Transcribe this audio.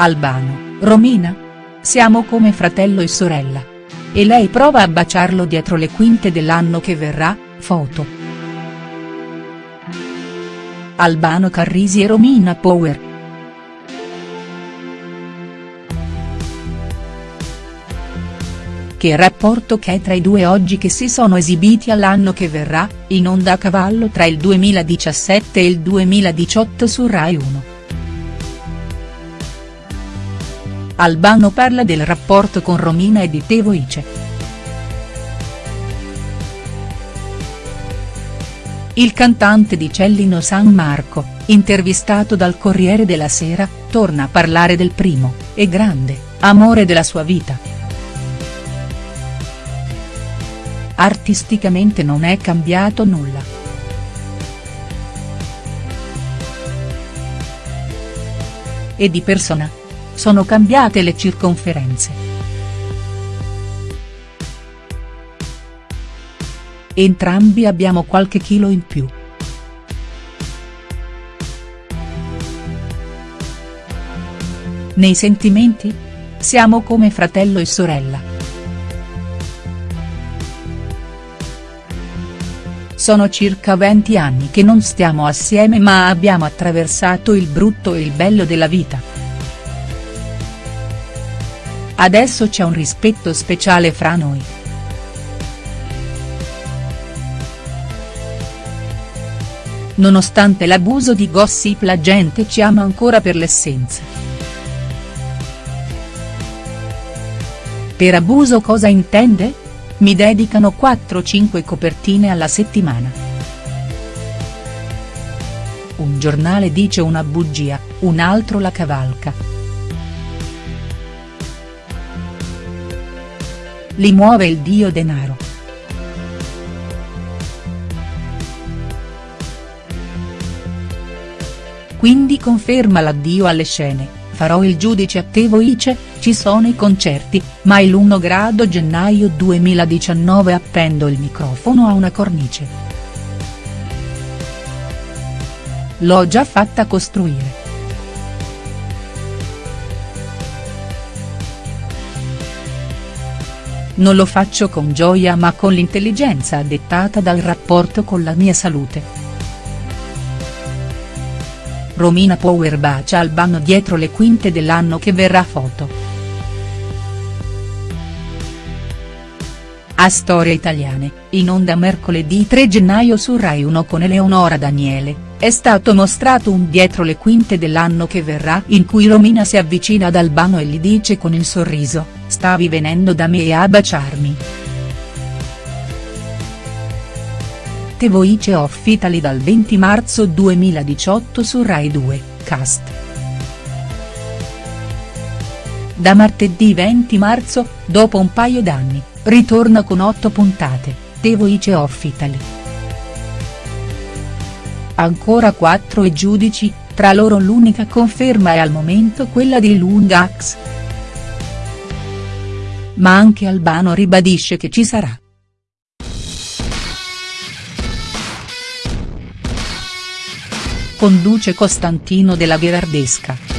Albano, Romina? Siamo come fratello e sorella. E lei prova a baciarlo dietro le quinte dell'anno che verrà, foto. Albano Carrisi e Romina Power. Che rapporto c'è tra i due oggi che si sono esibiti all'anno che verrà, in onda a cavallo tra il 2017 e il 2018 su Rai 1. Albano parla del rapporto con Romina e di Teo Ice. Il cantante di Cellino San Marco, intervistato dal Corriere della Sera, torna a parlare del primo, e grande, amore della sua vita. Artisticamente non è cambiato nulla. E di persona, sono cambiate le circonferenze. Entrambi abbiamo qualche chilo in più. Nei sentimenti? Siamo come fratello e sorella. Sono circa 20 anni che non stiamo assieme ma abbiamo attraversato il brutto e il bello della vita. Adesso c'è un rispetto speciale fra noi. Nonostante l'abuso di gossip la gente ci ama ancora per l'essenza. Per abuso cosa intende? Mi dedicano 4-5 copertine alla settimana. Un giornale dice una bugia, un altro la cavalca. Li muove il dio denaro. Quindi conferma l'addio alle scene, farò il giudice a Tevo Ice, ci sono i concerti, ma il 1 grado gennaio 2019 appendo il microfono a una cornice. L'ho già fatta costruire. Non lo faccio con gioia ma con l'intelligenza dettata dal rapporto con la mia salute. Romina Power bacia Albano dietro le quinte dell'anno che verrà foto. A Storie Italiane, in onda mercoledì 3 gennaio su Rai 1 con Eleonora Daniele, è stato mostrato un dietro le quinte dell'anno che verrà in cui Romina si avvicina ad Albano e gli dice con il sorriso, Stavi venendo da me a baciarmi. The Voice of Italy dal 20 marzo 2018 su Rai 2, cast. Da martedì 20 marzo, dopo un paio d'anni, ritorna con 8 puntate, The Voice of Italy. Ancora 4 e giudici, tra loro l'unica conferma è al momento quella di Lungax ma anche Albano ribadisce che ci sarà. Conduce Costantino della Gherardesca.